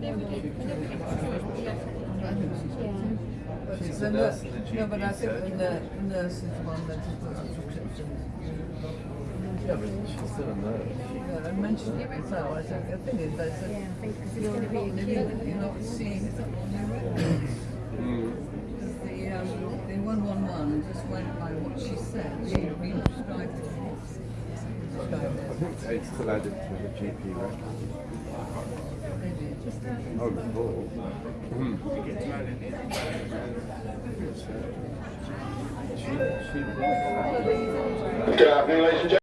The nurse the No, but I think the nur- nurse is the one that has got subscriptions. Yeah, but she's still a nurse. Yeah, I mentioned it before. I said, the thing is, said, Yeah, think you're, queue. you're not seeing it. Because the, um, the 111 just went by what she said. She re-prescribed it. I think it's still added to the GP record. Oh, she, Good afternoon, ladies and gentlemen.